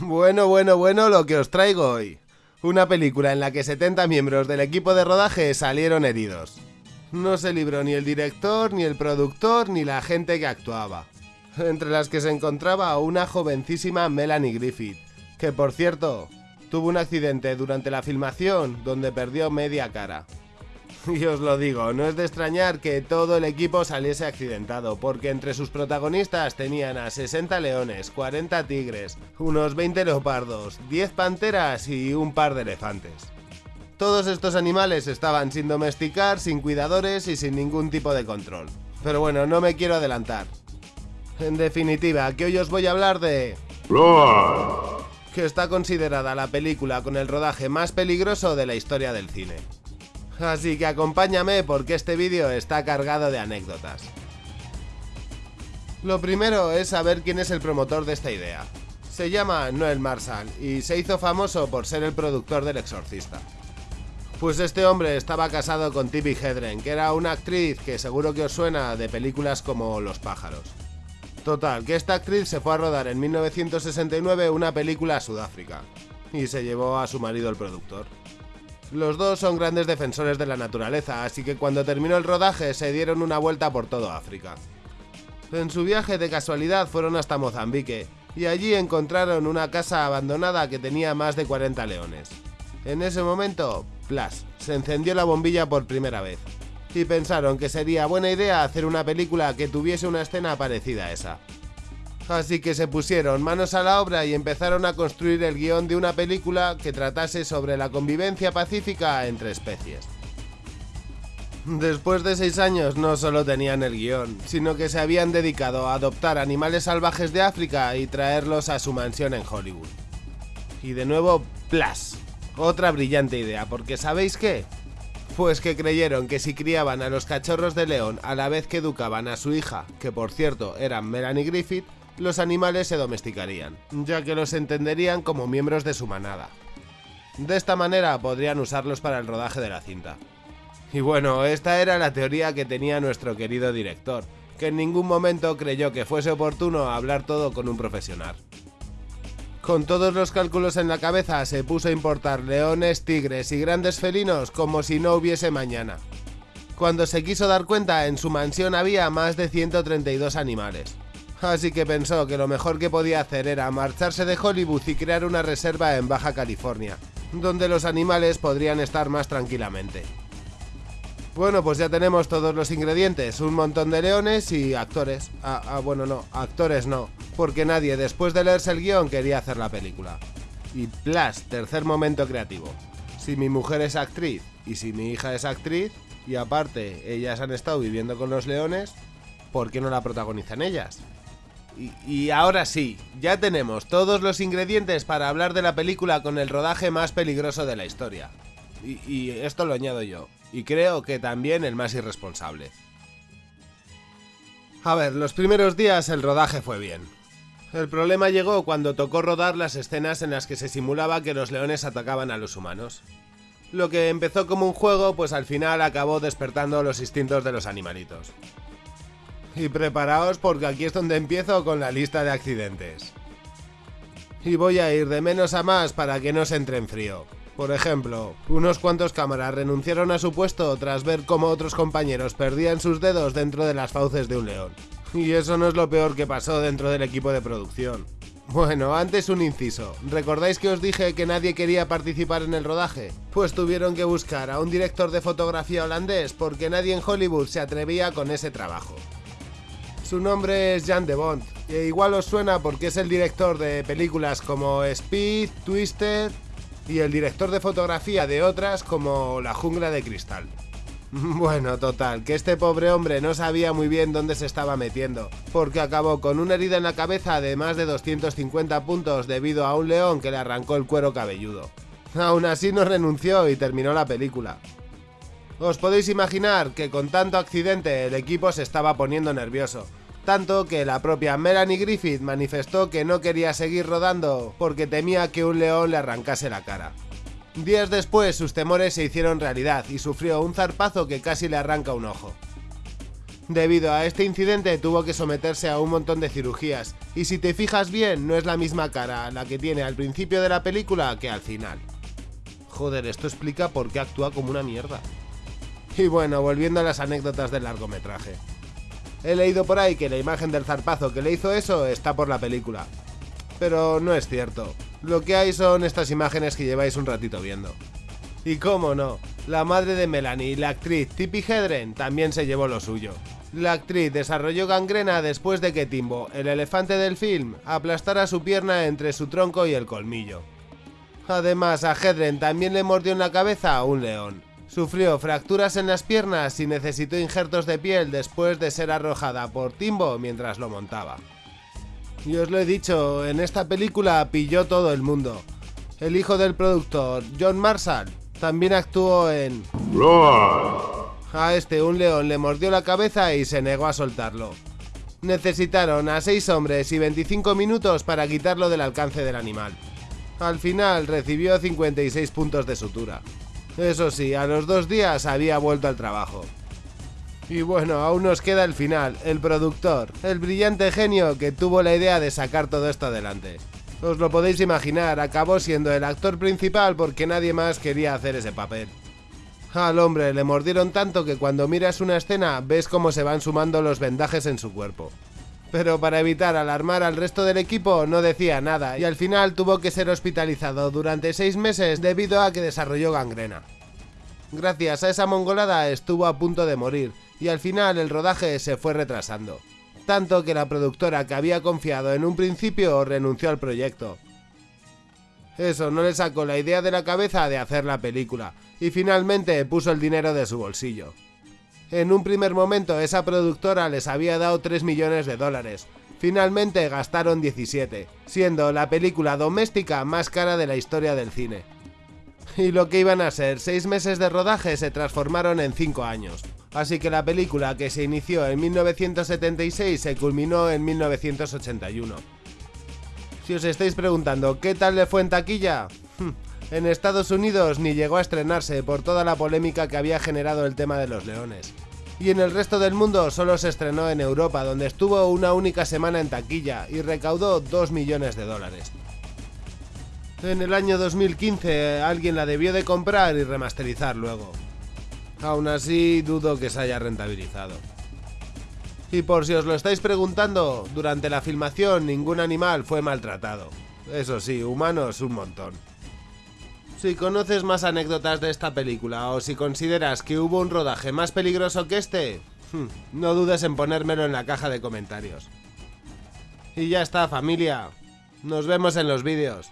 Bueno, bueno, bueno, lo que os traigo hoy. Una película en la que 70 miembros del equipo de rodaje salieron heridos. No se libró ni el director, ni el productor, ni la gente que actuaba. Entre las que se encontraba una jovencísima Melanie Griffith, que por cierto, tuvo un accidente durante la filmación donde perdió media cara. Y os lo digo, no es de extrañar que todo el equipo saliese accidentado, porque entre sus protagonistas tenían a 60 leones, 40 tigres, unos 20 leopardos, 10 panteras y un par de elefantes. Todos estos animales estaban sin domesticar, sin cuidadores y sin ningún tipo de control. Pero bueno, no me quiero adelantar. En definitiva, que hoy os voy a hablar de... que está considerada la película con el rodaje más peligroso de la historia del cine. Así que acompáñame porque este vídeo está cargado de anécdotas. Lo primero es saber quién es el promotor de esta idea. Se llama Noel Marshall y se hizo famoso por ser el productor del Exorcista. Pues este hombre estaba casado con Tippi Hedren, que era una actriz que seguro que os suena de películas como Los pájaros. Total, que esta actriz se fue a rodar en 1969 una película a Sudáfrica y se llevó a su marido el productor. Los dos son grandes defensores de la naturaleza, así que cuando terminó el rodaje se dieron una vuelta por todo África. En su viaje de casualidad fueron hasta Mozambique, y allí encontraron una casa abandonada que tenía más de 40 leones. En ese momento, plas, se encendió la bombilla por primera vez, y pensaron que sería buena idea hacer una película que tuviese una escena parecida a esa. Así que se pusieron manos a la obra y empezaron a construir el guion de una película que tratase sobre la convivencia pacífica entre especies. Después de seis años no solo tenían el guion, sino que se habían dedicado a adoptar animales salvajes de África y traerlos a su mansión en Hollywood. Y de nuevo, ¡plas! Otra brillante idea, porque ¿sabéis qué? Pues que creyeron que si criaban a los cachorros de león a la vez que educaban a su hija, que por cierto era Melanie Griffith, los animales se domesticarían, ya que los entenderían como miembros de su manada. De esta manera podrían usarlos para el rodaje de la cinta. Y bueno, esta era la teoría que tenía nuestro querido director, que en ningún momento creyó que fuese oportuno hablar todo con un profesional. Con todos los cálculos en la cabeza se puso a importar leones, tigres y grandes felinos como si no hubiese mañana. Cuando se quiso dar cuenta, en su mansión había más de 132 animales así que pensó que lo mejor que podía hacer era marcharse de Hollywood y crear una reserva en Baja California, donde los animales podrían estar más tranquilamente. Bueno, pues ya tenemos todos los ingredientes, un montón de leones y actores. Ah, ah, bueno, no, actores no, porque nadie después de leerse el guion quería hacer la película. Y plas, tercer momento creativo. Si mi mujer es actriz y si mi hija es actriz, y aparte ellas han estado viviendo con los leones, ¿por qué no la protagonizan ellas? Y, ahora sí, ya tenemos todos los ingredientes para hablar de la película con el rodaje más peligroso de la historia. Y, esto lo añado yo, y creo que también el más irresponsable. A ver, los primeros días el rodaje fue bien. El problema llegó cuando tocó rodar las escenas en las que se simulaba que los leones atacaban a los humanos. Lo que empezó como un juego, pues al final acabó despertando los instintos de los animalitos. Y preparaos porque aquí es donde empiezo con la lista de accidentes. Y voy a ir de menos a más para que no se entre en frío. Por ejemplo, unos cuantos cámaras renunciaron a su puesto tras ver cómo otros compañeros perdían sus dedos dentro de las fauces de un león. Y eso no es lo peor que pasó dentro del equipo de producción. Bueno, antes un inciso. ¿Recordáis que os dije que nadie quería participar en el rodaje? Pues tuvieron que buscar a un director de fotografía holandés porque nadie en Hollywood se atrevía con ese trabajo. Su nombre es Jan de Bond, e igual os suena porque es el director de películas como Speed, Twisted y el director de fotografía de otras como La jungla de cristal. Bueno, total, que este pobre hombre no sabía muy bien dónde se estaba metiendo, porque acabó con una herida en la cabeza de más de 250 puntos debido a un león que le arrancó el cuero cabelludo. Aún así no renunció y terminó la película. Os podéis imaginar que con tanto accidente el equipo se estaba poniendo nervioso, tanto que la propia Melanie Griffith manifestó que no quería seguir rodando porque temía que un león le arrancase la cara. Días después sus temores se hicieron realidad y sufrió un zarpazo que casi le arranca un ojo. Debido a este incidente tuvo que someterse a un montón de cirugías, y si te fijas bien, no es la misma cara la que tiene al principio de la película que al final. Joder, esto explica por qué actúa como una mierda. Y bueno, volviendo a las anécdotas del largometraje. He leído por ahí que la imagen del zarpazo que le hizo eso está por la película. Pero no es cierto. Lo que hay son estas imágenes que lleváis un ratito viendo. Y cómo no, la madre de Melanie, la actriz Tippi Hedren, también se llevó lo suyo. La actriz desarrolló gangrena después de que Timbo, el elefante del film, aplastara su pierna entre su tronco y el colmillo. Además, a Hedren también le mordió en la cabeza a un león. Sufrió fracturas en las piernas y necesitó injertos de piel después de ser arrojada por Timbo mientras lo montaba. Y os lo he dicho, en esta película pilló todo el mundo. El hijo del productor, John Marshall, también actuó en... A este un león le mordió la cabeza y se negó a soltarlo. Necesitaron a 6 hombres y 25 minutos para quitarlo del alcance del animal. Al final recibió 56 puntos de sutura. Eso sí, a los dos días había vuelto al trabajo. Y bueno, aún nos queda el final, el productor, el brillante genio que tuvo la idea de sacar todo esto adelante. Os lo podéis imaginar, acabó siendo el actor principal porque nadie más quería hacer ese papel. Al hombre le mordieron tanto que cuando miras una escena ves cómo se van sumando los vendajes en su cuerpo. Pero para evitar alarmar al resto del equipo no decía nada y al final tuvo que ser hospitalizado durante seis meses debido a que desarrolló gangrena. Gracias a esa mongolada estuvo a punto de morir y al final el rodaje se fue retrasando. Tanto que la productora que había confiado en un principio renunció al proyecto. Eso no le sacó la idea de la cabeza de hacer la película y finalmente puso el dinero de su bolsillo. En un primer momento esa productora les había dado 3 millones de dólares. Finalmente gastaron 17, siendo la película doméstica más cara de la historia del cine. Y lo que iban a ser 6 meses de rodaje se transformaron en 5 años. Así que la película que se inició en 1976 se culminó en 1981. Si os estáis preguntando qué tal le fue en taquilla, en Estados Unidos ni llegó a estrenarse por toda la polémica que había generado el tema de los leones. Y en el resto del mundo solo se estrenó en Europa, donde estuvo una única semana en taquilla y recaudó 2 millones de dólares. En el año 2015 alguien la debió de comprar y remasterizar luego. Aún así dudo que se haya rentabilizado. Y por si os lo estáis preguntando, durante la filmación ningún animal fue maltratado. Eso sí, humanos un montón. Si conoces más anécdotas de esta película o si consideras que hubo un rodaje más peligroso que este, hmm, no dudes en ponérmelo en la caja de comentarios. Y ya está familia, nos vemos en los vídeos.